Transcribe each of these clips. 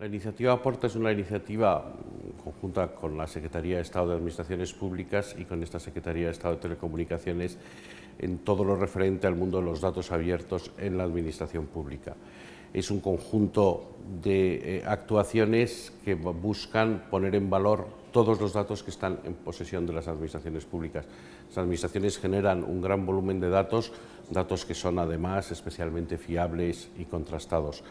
La iniciativa Aporta es una iniciativa conjunta con la Secretaría de Estado de Administraciones Públicas y con esta Secretaría de Estado de Telecomunicaciones en todo lo referente al mundo de los datos abiertos en la administración pública. Es un conjunto de eh, actuaciones que buscan poner en valor todos los datos que están en posesión de las administraciones públicas. Las administraciones generan un gran volumen de datos, datos que son además especialmente fiables y contrastados.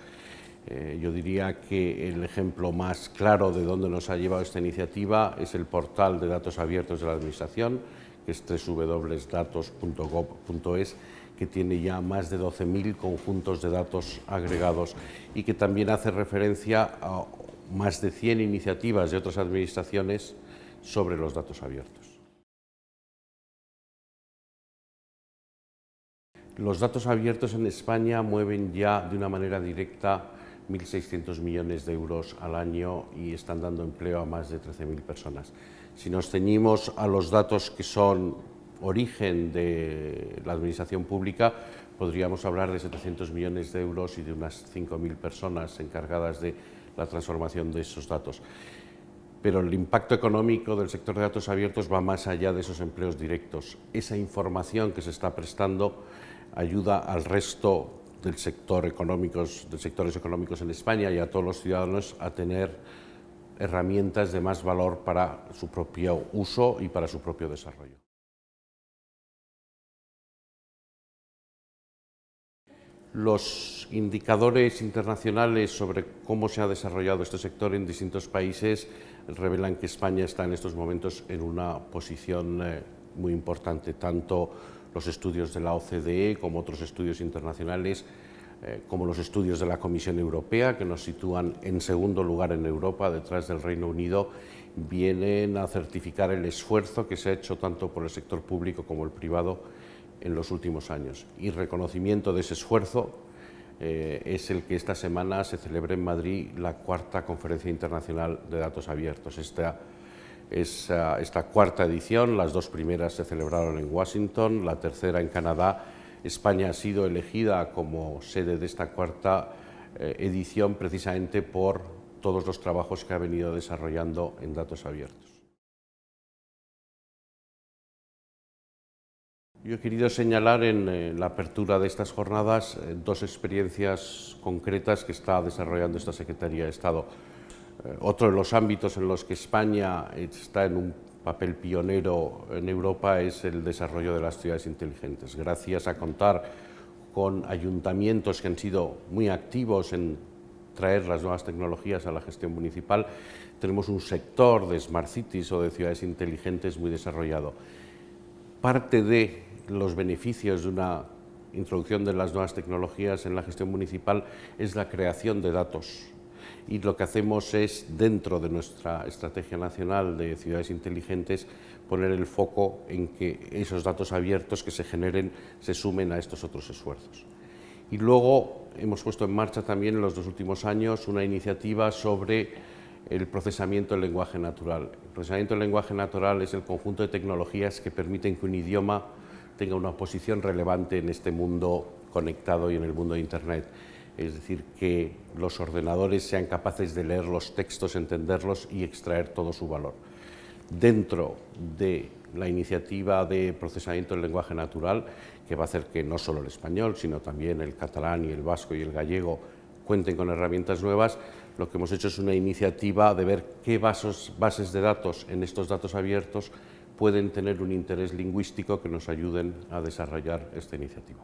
Eh, yo diría que el ejemplo más claro de dónde nos ha llevado esta iniciativa es el portal de datos abiertos de la Administración, que es www.datos.gov.es, que tiene ya más de 12.000 conjuntos de datos agregados y que también hace referencia a más de 100 iniciativas de otras administraciones sobre los datos abiertos. Los datos abiertos en España mueven ya de una manera directa 1.600 millones de euros al año y están dando empleo a más de 13.000 personas. Si nos ceñimos a los datos que son origen de la administración pública, podríamos hablar de 700 millones de euros y de unas 5.000 personas encargadas de la transformación de esos datos. Pero el impacto económico del sector de datos abiertos va más allá de esos empleos directos. Esa información que se está prestando ayuda al resto del sector económicos, de sectores económicos en España y a todos los ciudadanos a tener herramientas de más valor para su propio uso y para su propio desarrollo. Los indicadores internacionales sobre cómo se ha desarrollado este sector en distintos países revelan que España está en estos momentos en una posición eh, muy importante, tanto los estudios de la OCDE como otros estudios internacionales, eh, como los estudios de la Comisión Europea, que nos sitúan en segundo lugar en Europa, detrás del Reino Unido, vienen a certificar el esfuerzo que se ha hecho tanto por el sector público como el privado en los últimos años. Y reconocimiento de ese esfuerzo eh, es el que esta semana se celebre en Madrid la cuarta Conferencia Internacional de Datos Abiertos. Esta, esta, cuarta edición, las dos primeras se celebraron en Washington, la tercera en Canadá. España ha sido elegida como sede de esta cuarta eh, edición precisamente por todos los trabajos que ha venido desarrollando en datos abiertos. Yo he querido señalar en la apertura de estas jornadas eh, dos experiencias concretas que está desarrollando esta Secretaría de Estado. Eh, otro de los ámbitos en los que España está en un papel pionero en Europa es el desarrollo de las ciudades inteligentes. Gracias a contar con ayuntamientos que han sido muy activos en traer las nuevas tecnologías a la gestión municipal, tenemos un sector de Smart Cities o de ciudades inteligentes muy desarrollado. Parte de los beneficios de una introducción de las nuevas tecnologías en la gestión municipal es la creación de datos y lo que hacemos es, dentro de nuestra Estrategia Nacional de Ciudades Inteligentes, poner el foco en que esos datos abiertos que se generen se sumen a estos otros esfuerzos. Y luego hemos puesto en marcha también en los dos últimos años una iniciativa sobre el procesamiento del lenguaje natural. El procesamiento del lenguaje natural es el conjunto de tecnologías que permiten que un idioma tenga una posición relevante en este mundo conectado y en el mundo de Internet es decir, que los ordenadores sean capaces de leer los textos, entenderlos y extraer todo su valor. Dentro de la iniciativa de procesamiento del lenguaje natural, que va a hacer que no solo el español, sino también el catalán y el vasco y el gallego cuenten con herramientas nuevas, lo que hemos hecho es una iniciativa de ver qué bases de datos en estos datos abiertos pueden tener un interés lingüístico que nos ayuden a desarrollar esta iniciativa.